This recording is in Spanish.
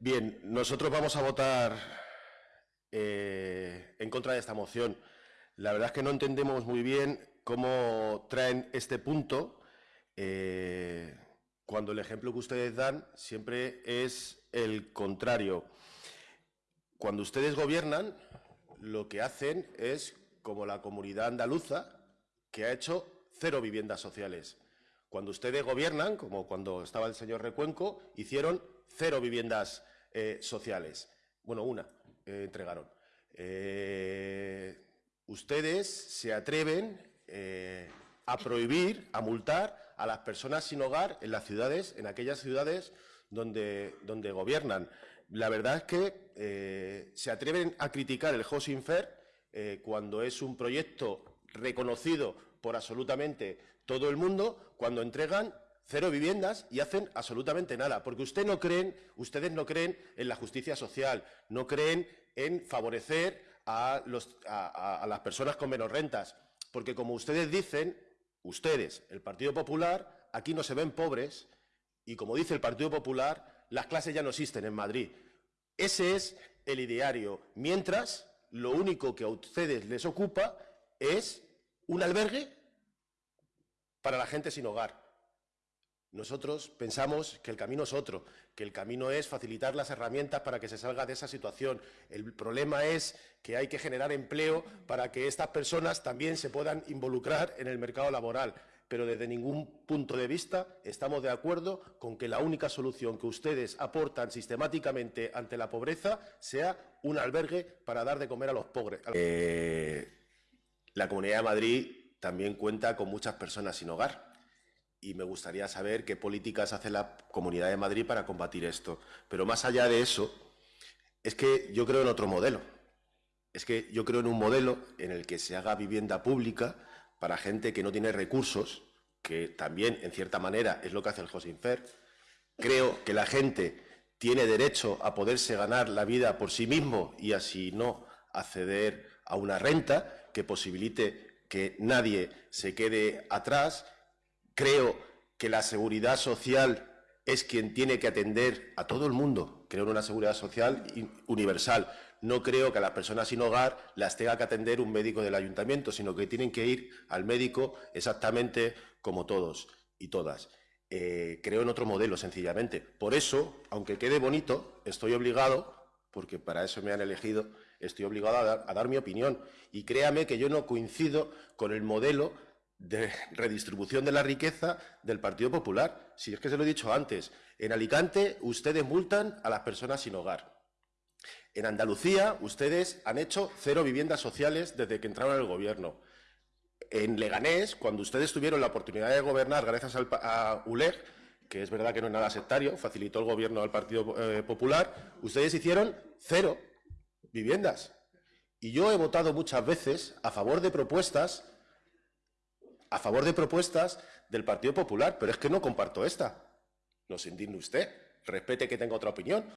Bien, nosotros vamos a votar eh, en contra de esta moción. La verdad es que no entendemos muy bien cómo traen este punto eh, cuando el ejemplo que ustedes dan siempre es el contrario. Cuando ustedes gobiernan, lo que hacen es como la comunidad andaluza, que ha hecho cero viviendas sociales. Cuando ustedes gobiernan, como cuando estaba el señor Recuenco, hicieron cero viviendas eh, sociales. Bueno, una eh, entregaron. Eh, ustedes se atreven a prohibir, a multar a las personas sin hogar en las ciudades, en aquellas ciudades donde, donde gobiernan. La verdad es que se atreven a criticar el Housing Fair cuando es un proyecto reconocido por absolutamente todo el mundo, cuando entregan cero viviendas y hacen absolutamente nada, porque no creen, ustedes no creen en la justicia social, no creen en favorecer a, a las personas con menos rentas, porque como ustedes dicen, ustedes, el Partido Popular, aquí no se ven pobres y como dice el Partido Popular, las clases ya no existen en Madrid. Ese es el ideario, mientras lo único que a ustedes les ocupa es un albergue para la gente sin hogar. Nosotros pensamos que el camino es otro, que el camino es facilitar las herramientas para que se salga de esa situación. El problema es que hay que generar empleo para que estas personas también se puedan involucrar en el mercado laboral. Pero desde ningún punto de vista estamos de acuerdo con que la única solución que ustedes aportan sistemáticamente ante la pobreza sea un albergue para dar de comer a los pobres. Eh, la Comunidad de Madrid también cuenta con muchas personas sin hogar y me gustaría saber qué políticas hace la Comunidad de Madrid para combatir esto. Pero más allá de eso, es que yo creo en otro modelo. Es que yo creo en un modelo en el que se haga vivienda pública para gente que no tiene recursos, que también, en cierta manera, es lo que hace el Josinfer. Creo que la gente tiene derecho a poderse ganar la vida por sí mismo y así no acceder a una renta que posibilite que nadie se quede atrás Creo que la seguridad social es quien tiene que atender a todo el mundo. Creo en una seguridad social universal. No creo que a las personas sin hogar las tenga que atender un médico del ayuntamiento, sino que tienen que ir al médico exactamente como todos y todas. Eh, creo en otro modelo, sencillamente. Por eso, aunque quede bonito, estoy obligado, porque para eso me han elegido, estoy obligado a dar mi opinión. Y créame que yo no coincido con el modelo de redistribución de la riqueza del Partido Popular. Si es que se lo he dicho antes, en Alicante ustedes multan a las personas sin hogar. En Andalucía ustedes han hecho cero viviendas sociales desde que entraron al gobierno. En Leganés, cuando ustedes tuvieron la oportunidad de gobernar gracias a ULEG, que es verdad que no es nada sectario, facilitó el gobierno al Partido eh, Popular, ustedes hicieron cero viviendas. Y yo he votado muchas veces a favor de propuestas a favor de propuestas del Partido Popular, pero es que no comparto esta. No se indigne usted, respete que tenga otra opinión.